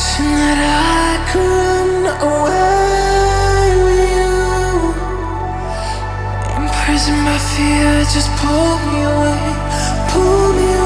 Wishing that I could run away with you Imprisoned by fear, just pull me away, pull me away